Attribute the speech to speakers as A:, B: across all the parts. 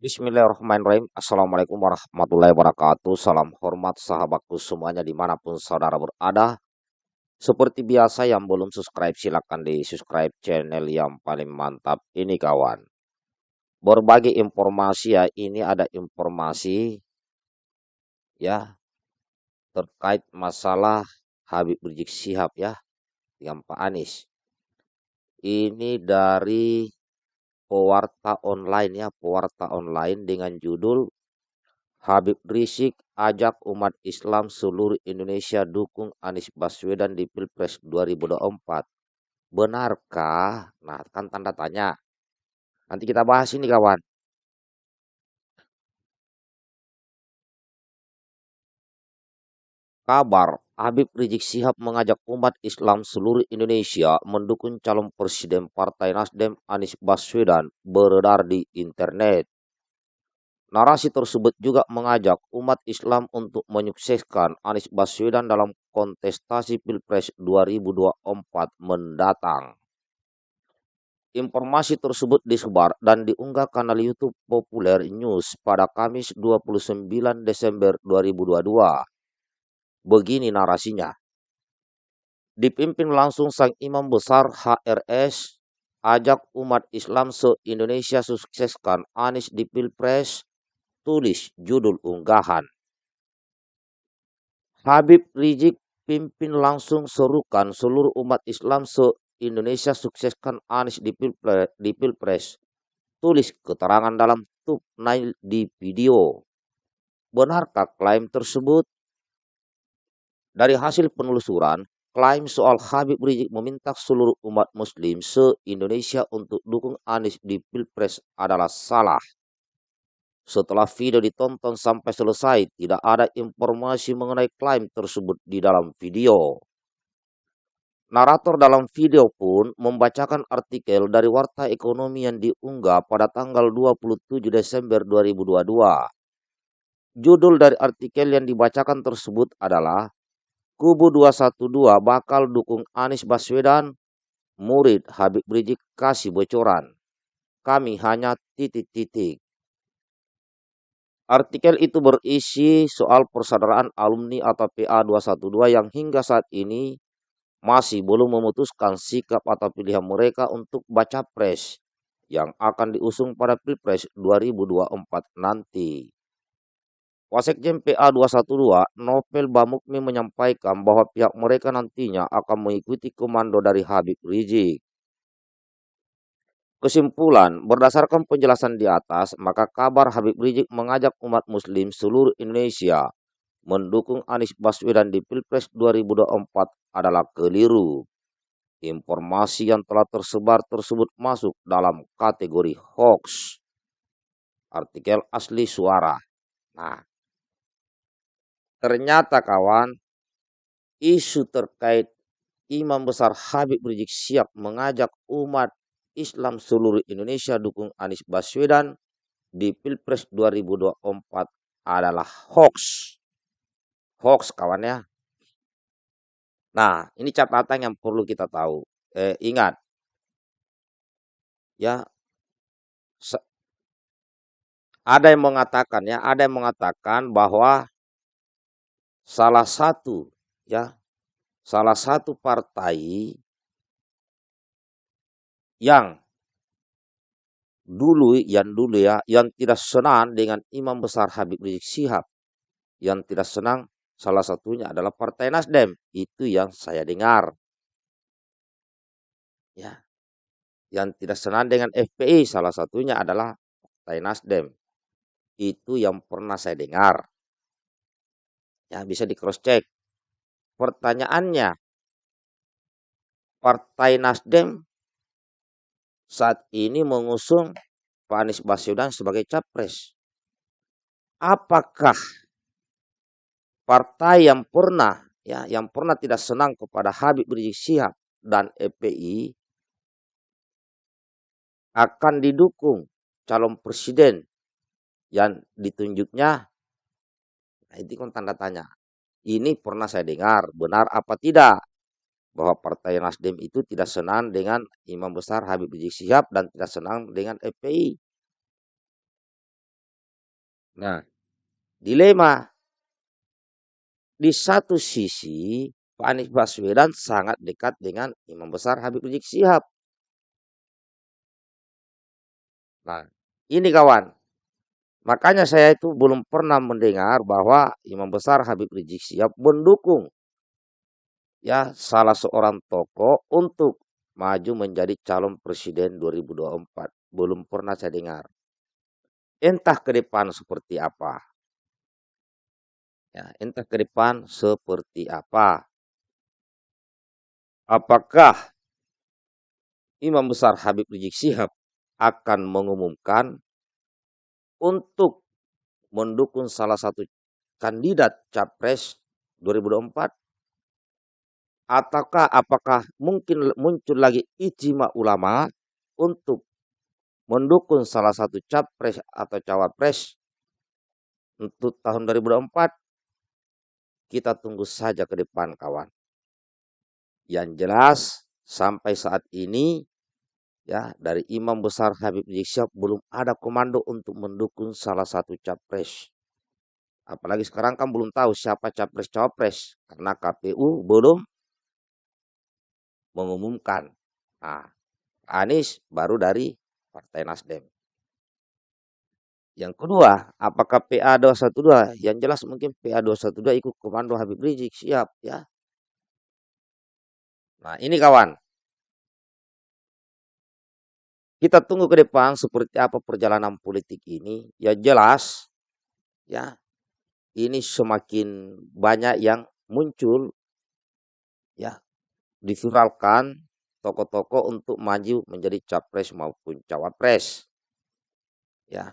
A: Bismillahirrahmanirrahim. Assalamualaikum warahmatullahi wabarakatuh. Salam hormat sahabatku semuanya di mana pun saudara berada. Seperti biasa yang belum subscribe silahkan di subscribe channel yang paling mantap ini kawan. Berbagi informasi ya ini ada informasi ya terkait masalah Habib Rizik Sihab ya yang Pak Anies. Ini dari pewarta online ya, pewarta online dengan judul Habib Rizik ajak umat Islam seluruh Indonesia dukung Anies Baswedan di Pilpres 2024. Benarkah? Nah, kan tanda tanya. Nanti kita bahas ini kawan. Kabar Habib Rizik Sihab mengajak umat Islam seluruh Indonesia mendukung calon presiden Partai Nasdem Anies Baswedan beredar di internet. Narasi tersebut juga mengajak umat Islam untuk menyukseskan Anies Baswedan dalam kontestasi Pilpres 2024 mendatang. Informasi tersebut disebar dan diunggah kanal YouTube Populer News pada Kamis 29 Desember 2022. Begini narasinya. Dipimpin langsung Sang Imam Besar HRS, ajak umat Islam se-Indonesia sukseskan Anies di Pilpres, tulis judul unggahan. Habib Rizik pimpin langsung serukan seluruh umat Islam se-Indonesia sukseskan Anies di Pilpres, di Pilpres. Tulis keterangan dalam thumbnail di video. Benarkah klaim tersebut? Dari hasil penelusuran, klaim soal Habib Rizik meminta seluruh umat muslim se-Indonesia untuk dukung Anies di Pilpres adalah salah. Setelah video ditonton sampai selesai, tidak ada informasi mengenai klaim tersebut di dalam video. Narator dalam video pun membacakan artikel dari Warta Ekonomi yang diunggah pada tanggal 27 Desember 2022. Judul dari artikel yang dibacakan tersebut adalah Kubu 212 bakal dukung Anies Baswedan, murid Habib Rizik kasih bocoran. Kami hanya titik-titik. Artikel itu berisi soal persaudaraan alumni atau PA 212 yang hingga saat ini masih belum memutuskan sikap atau pilihan mereka untuk baca pres yang akan diusung pada Pilpres 2024 nanti. Wasekjen PA 212 Novel Bamukmi menyampaikan bahwa pihak mereka nantinya akan mengikuti komando dari Habib Rizik. Kesimpulan, berdasarkan penjelasan di atas, maka kabar Habib Rizik mengajak umat muslim seluruh Indonesia mendukung Anies Baswedan di Pilpres 2024 adalah keliru. Informasi yang telah tersebar tersebut masuk dalam kategori hoax. Artikel asli suara. Nah, Ternyata kawan, isu terkait Imam Besar Habib Rizik siap mengajak umat Islam seluruh Indonesia dukung Anies Baswedan di Pilpres 2024 adalah hoax. Hoax kawan ya. Nah, ini catatan yang perlu kita tahu. Eh, ingat, ya, ada yang mengatakan ya, ada yang mengatakan bahwa salah satu ya. Salah satu partai yang dulu yang dulu ya yang tidak senang dengan Imam Besar Habib Rizik Sihab yang tidak senang salah satunya adalah Partai Nasdem. Itu yang saya dengar. Ya. Yang tidak senang dengan FPI salah satunya adalah Partai Nasdem. Itu yang pernah saya dengar Ya, bisa di cross check. Pertanyaannya, Partai Nasdem saat ini mengusung Pak Anies Baswedan sebagai capres. Apakah partai yang pernah ya yang pernah tidak senang kepada Habib Rizik Sihab dan EPI akan didukung calon presiden yang ditunjuknya Nah, itu kan tanda tanya. Ini pernah saya dengar, benar apa tidak? Bahwa Partai Nasdem itu tidak senang dengan Imam Besar Habib Rizik Sihab dan tidak senang dengan FPI. Nah, dilema di satu sisi Pak Anies Baswedan sangat dekat dengan Imam Besar Habib Rizik Sihab. Nah, ini kawan. Makanya saya itu belum pernah mendengar bahwa Imam Besar Habib Rizik Sihab mendukung ya salah seorang tokoh untuk maju menjadi calon presiden 2024. Belum pernah saya dengar. Entah ke depan seperti apa. Ya, entah ke depan seperti apa. Apakah Imam Besar Habib Rizik Sihab akan mengumumkan untuk mendukung salah satu kandidat capres 2024 ataukah apakah mungkin muncul lagi ijma ulama untuk mendukung salah satu capres atau cawapres untuk tahun 2024 kita tunggu saja ke depan kawan. Yang jelas sampai saat ini ya dari imam besar Habib Rizik belum ada komando untuk mendukung salah satu capres apalagi sekarang kan belum tahu siapa capres cawapres karena KPU belum mengumumkan. Nah, Anies baru dari Partai Nasdem. Yang kedua, apakah PA 212? Yang jelas mungkin PA 212 ikut komando Habib Rizik, siap ya. Nah, ini kawan. Kita tunggu ke depan seperti apa perjalanan politik ini. Ya jelas, ya ini semakin banyak yang muncul ya diviralkan tokoh-tokoh untuk maju menjadi capres maupun cawapres. Ya.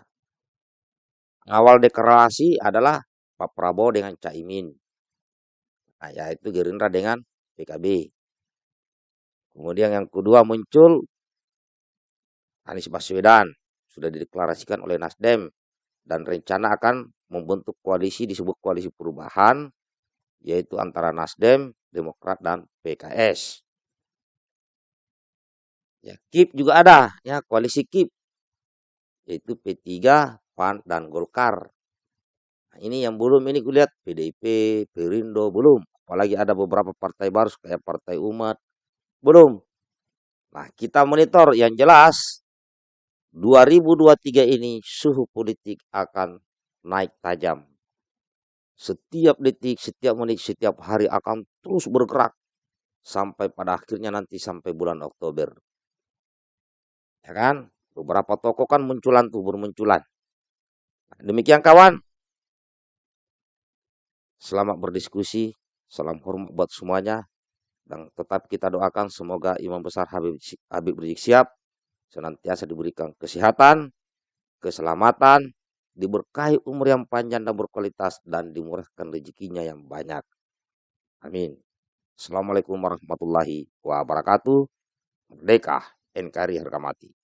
A: Awal deklarasi adalah Pak Prabowo dengan Caimin. Nah, yaitu Gerindra dengan PKB. Kemudian yang kedua muncul Anies Baswedan sudah dideklarasikan oleh Nasdem dan rencana akan membentuk koalisi disebut koalisi perubahan yaitu antara Nasdem, Demokrat dan PKS. Ya, KIP juga ada, ya koalisi KIP yaitu P3, PAN dan Golkar. Nah, ini yang belum ini kulihat PDIP, Perindo belum, apalagi ada beberapa partai baru kayak Partai Umat belum. Nah, kita monitor yang jelas 2023 ini suhu politik akan naik tajam setiap detik, setiap menit, setiap hari akan terus bergerak sampai pada akhirnya nanti sampai bulan Oktober. Ya kan? Beberapa toko kan munculan tuh bermunculan. Nah, demikian kawan. Selamat berdiskusi. Salam hormat buat semuanya. Dan tetap kita doakan semoga Imam Besar Habib, Habib Rizik siap senantiasa diberikan kesehatan, keselamatan, diberkahi umur yang panjang dan berkualitas, dan dimurahkan rezekinya yang banyak. Amin. Assalamualaikum warahmatullahi wabarakatuh. Merdeka, NKRI harga mati.